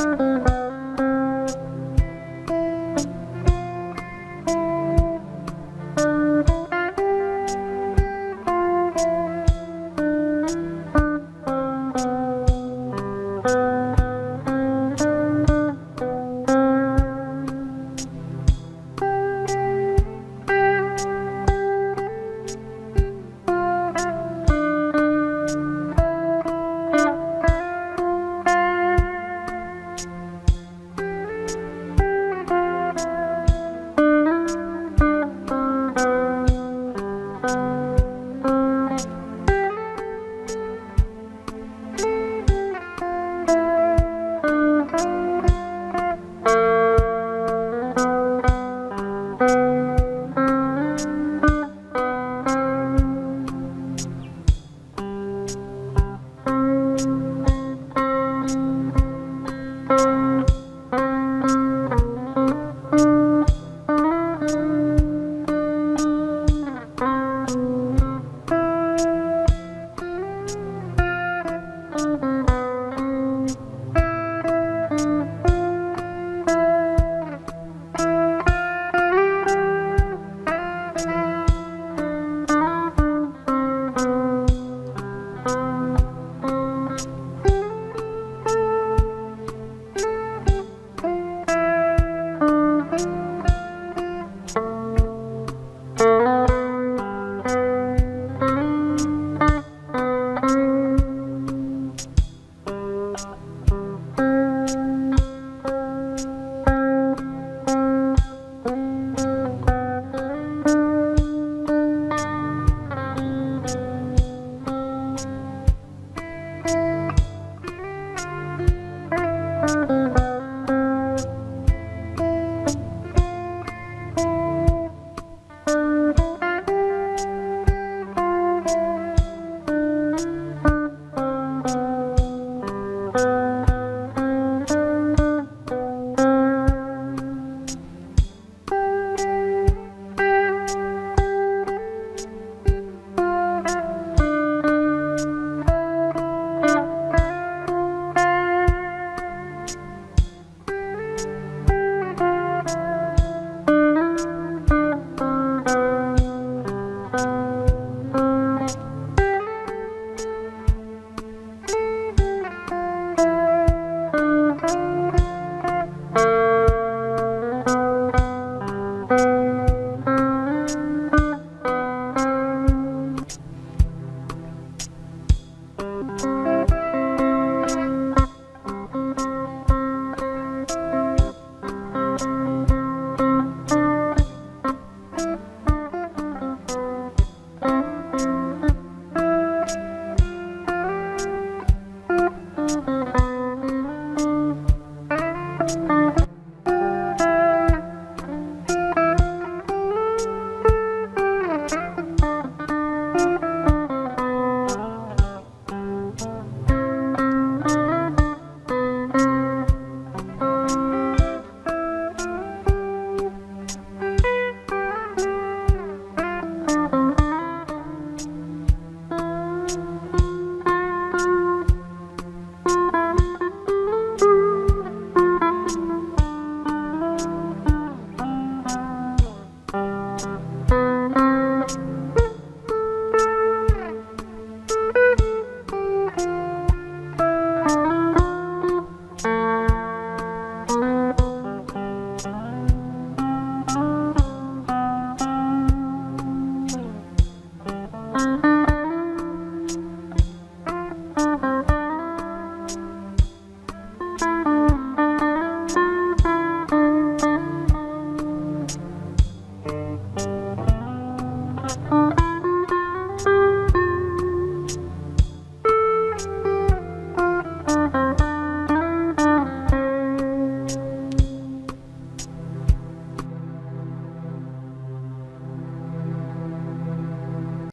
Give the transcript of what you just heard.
podcast.